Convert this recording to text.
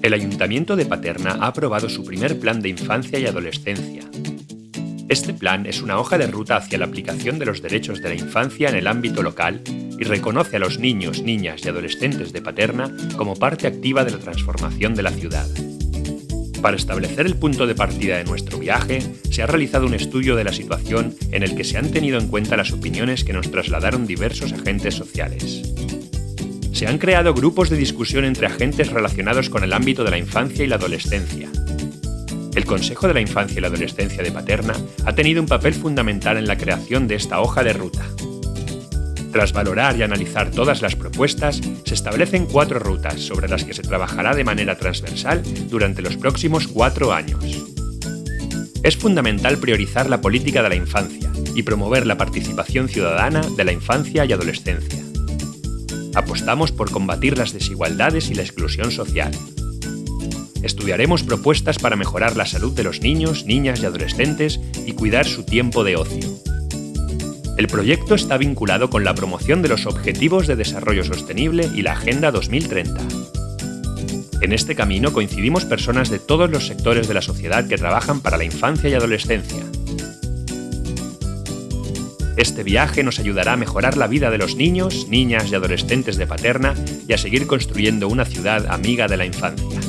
El Ayuntamiento de Paterna ha aprobado su primer plan de infancia y adolescencia. Este plan es una hoja de ruta hacia la aplicación de los derechos de la infancia en el ámbito local y reconoce a los niños, niñas y adolescentes de Paterna como parte activa de la transformación de la ciudad. Para establecer el punto de partida de nuestro viaje, se ha realizado un estudio de la situación en el que se han tenido en cuenta las opiniones que nos trasladaron diversos agentes sociales. Se han creado grupos de discusión entre agentes relacionados con el ámbito de la infancia y la adolescencia. El Consejo de la Infancia y la Adolescencia de Paterna ha tenido un papel fundamental en la creación de esta hoja de ruta. Tras valorar y analizar todas las propuestas, se establecen cuatro rutas sobre las que se trabajará de manera transversal durante los próximos cuatro años. Es fundamental priorizar la política de la infancia y promover la participación ciudadana de la infancia y adolescencia. Apostamos por combatir las desigualdades y la exclusión social. Estudiaremos propuestas para mejorar la salud de los niños, niñas y adolescentes y cuidar su tiempo de ocio. El proyecto está vinculado con la promoción de los Objetivos de Desarrollo Sostenible y la Agenda 2030. En este camino coincidimos personas de todos los sectores de la sociedad que trabajan para la infancia y adolescencia. Este viaje nos ayudará a mejorar la vida de los niños, niñas y adolescentes de Paterna y a seguir construyendo una ciudad amiga de la infancia.